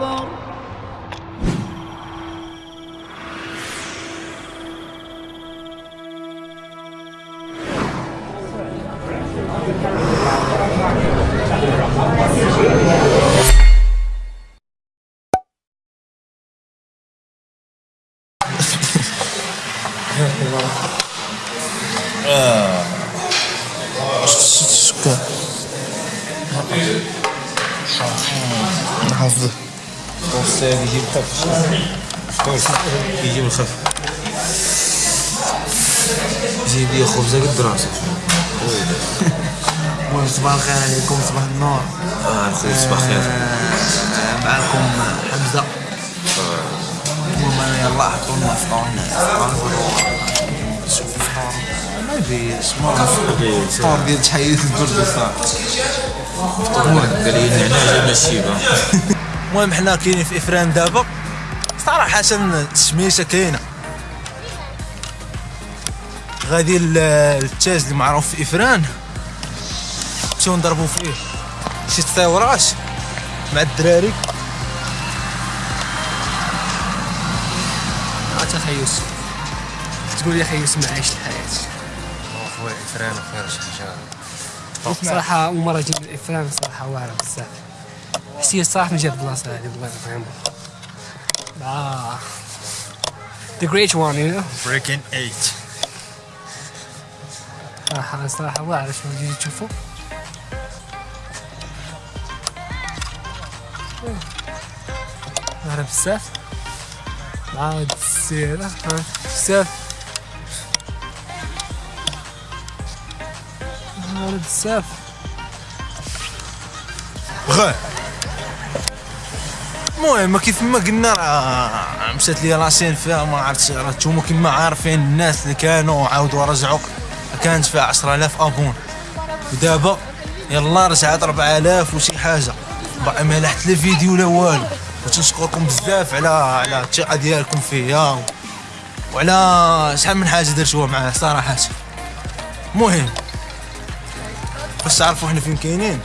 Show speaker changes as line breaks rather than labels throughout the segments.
أكبر
شكرا حافظه
بس يجيب خف يجيب الخف جيب لي خبزه قد راسك
صباح الخير عليكم صباح النور
آه الخير صباح الخير
معكم حمزه المهم يلا حطوا لنا فطور الفطور ما يبي اسمه الفطور ديال تحية الكردستان
قال لي النعناع جبنا الشيبه
المهم حنا كاينين في إفران دابا. صراحة التشميشة كاينة. غادي للتاج اللي معروف في إفران. نمشيو نضربو فيه شي تصاورات مع الدراري.
عرفت خيوس. تقول لي خيوس ما عايش الحياة.
خويا فران خير شي حاجة
صراحة أول مرة جيت الإفران صراحة واعرة بزاف. حسيت صراحة من جد البلاصة هذه بغيت نفهمها آه The great one you know
بريكين 8
صراحة صراحة واعرة شنو جيت تشوفوا واعرة بزاف عاد السيرة ها، بزاف واعرة بزاف
غير المهم كيف ما قلنا راه مشات لي راسين فيها ما عرفتش راه نتوما كيما عارفين الناس اللي كانوا عاودوا رجعوا كانت فيها 10000 أبون. ودابا يلا رجعت 4000 وشي حاجة. باقي ما لحت لا فيديو لا والو. وتنشكركم بزاف على على الثقة ديالكم فيا. وعلى شحال من حاجة درتوها معاه صراحة. المهم باش تعرفوا حنا فين كاينين؟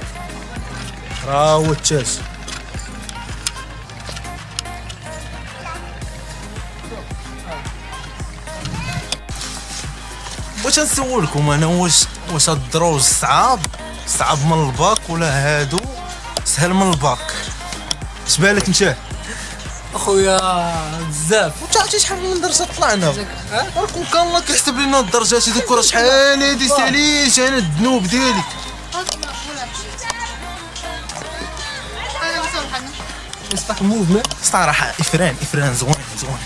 راه هو التاج واش نسولكم أنا واش واش هاد الدروج صعاب؟ صعب من الباك ولا هادو؟ سهل من الباك. اش بالك انت؟
أخويا بزاف.
انت عرفتي شحال من درجة طلعنا؟ راكم كان الله كيحسب لنا الدرجات هذوك راه شحال هادي ساليش أنا الذنوب ديالي
fucking movement.
صراحة إفران إفران زوين زوين.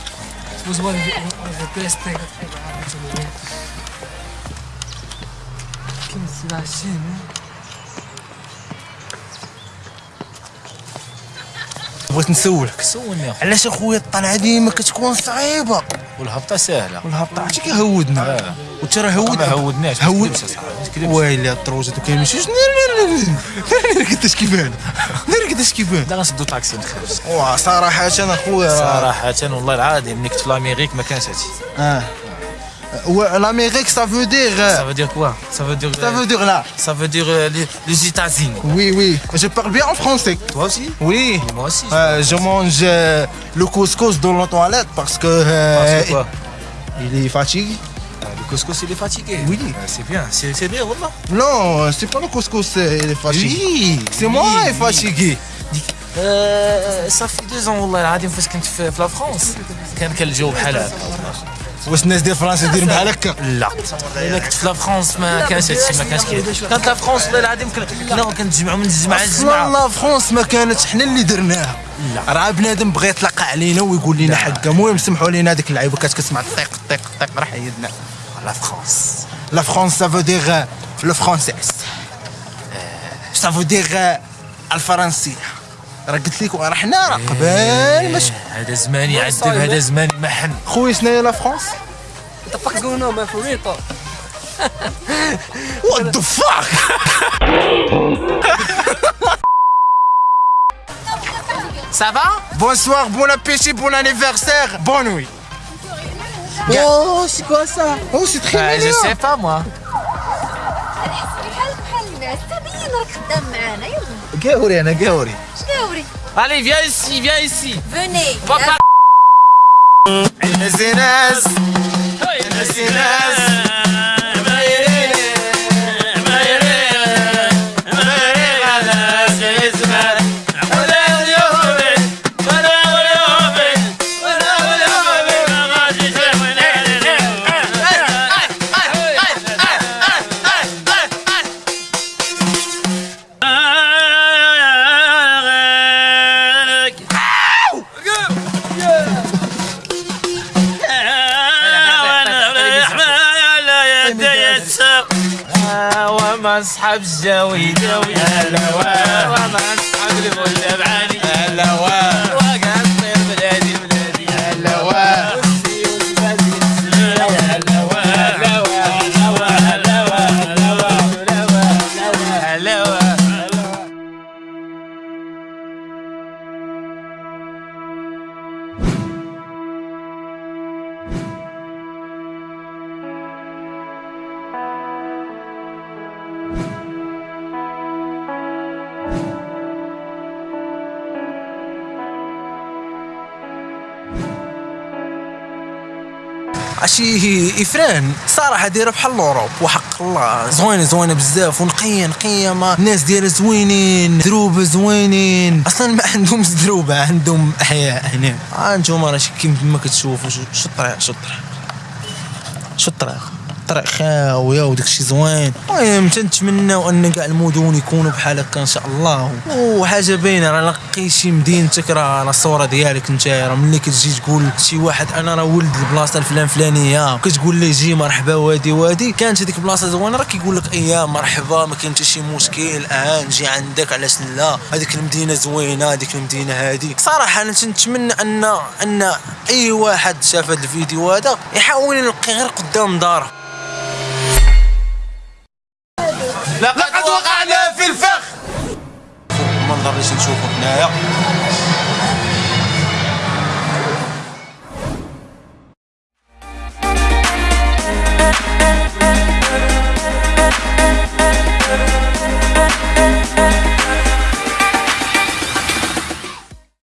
بغيت نسولك.
سولني. اخويا
علاش اخويا الطلعه ديما كتكون صعيبة؟
والهبطة سهلة.
والهبطة. عرفتي كيهودنا
آه.
وانت راه
ما
هود
هودناش. ما
هود
ما.
ويلي الدروجه كيمشي ناري قداش كيبان؟ قداش كيبان؟
لا غنسدو طاكسي نخرج
واه صراحة أنا اخويا
صراحة والله العظيم ملي كنت في لاميريك ما كانش هادشي.
آه. l'Amérique ça veut dire
Ça veut dire quoi Ça veut dire.
ça veut dire là
Ça veut dire euh, les, les États-Unis.
oui oui je parle bien en français
Toi aussi
oui
Et Moi aussi.
Euh, je mange euh, le couscous dans la toilette parce que euh,
Parce que quoi
il est fatigué
Ah, Le couscous il est fatigué.
Oui.
Ah, c'est bien, c'est c'est bien, wallah.
non c'est pas le couscous euh, il est fatigué
Oui.
c'est moi qui est fatigué
آه، صافي دو زون والله العظيم فاش كنت في في لا فرونس كان كان الجو بحال هكا
واش الناس ديال فرنسا دايرين بحال هكا؟
لا. إلا كنت في لا فرونس ما كانش هادشي ما كانش كاين كانت لا فرونس والله العظيم كن- كنا كنتجمعوا من الجمعه للجمعه
لا فرونس ما كانت حنا اللي درناها.
لا.
راه بنادم بغى يطلق علينا ويقول لنا حقا. المهم سمحوا لينا هذيك اللعيبة كانت كتسمع طيق طيق طيق راه حيدنا.
لا فرونس
لا فرونس سا فو دير لو فرونسيس سا فو دير الفرنسيه راه قلت لكم راه حنا راه قبال باش
هذا زمان يعذب هذا زمان محن
خويا شناهي لا فرونس
What the fuck is going on man for real talk
وات ذا فاك
Ça va
Bonsoir, bon appétit, bon anniversaire, bonne nuit. Oh, c'est quoi ça Oh, c'est très
Je
mignon.
sais pas moi.
Géouri, Anna, Géouri.
Géouri.
Allez, viens ici, viens ici.
Venez.
Va
par... أصحاب جوي هلا وأنا أصحاب الفل بعاني هلا وقع
عشي إفران. صراحة دايره بحال ال Europe وحق الله. زوينة زوينة بزاف ونقيه نقيه ما الناس ديالها زوينين دروبه زوينين. أصلا ما عندهم دروبه عندهم أحياء هنا. ها انتوما راه شي كيما كتشوفوا شو شو الطريق شو الطريق؟ شو الطريق؟ الطريق خاوية وداك الشيء زوين. المهم تنتمناو أن كاع المدن يكونوا بحال هكا إن شاء الله. وحاجة باينة راه لقي شي مدينتك راه راه الصورة ديالك أنت راه ملي كتجي تقول شي واحد أنا راه ولد البلاصة الفلان فلانية. كتقول ليه جي مرحبا وادي وادي. كانت هذيك البلاصه زوينة راه كيقول لك اياه مرحبا ما كاين حتى شي مشكل آه نجي عندك علاش لا؟ هذيك المدينة زوينة هذيك المدينة هذه صراحة أنا تنتمنى أن أن أي واحد شاف هذا الفيديو هذا يحاول يلقي غير قدام داره. المنظر اللي تنشوفه هنايا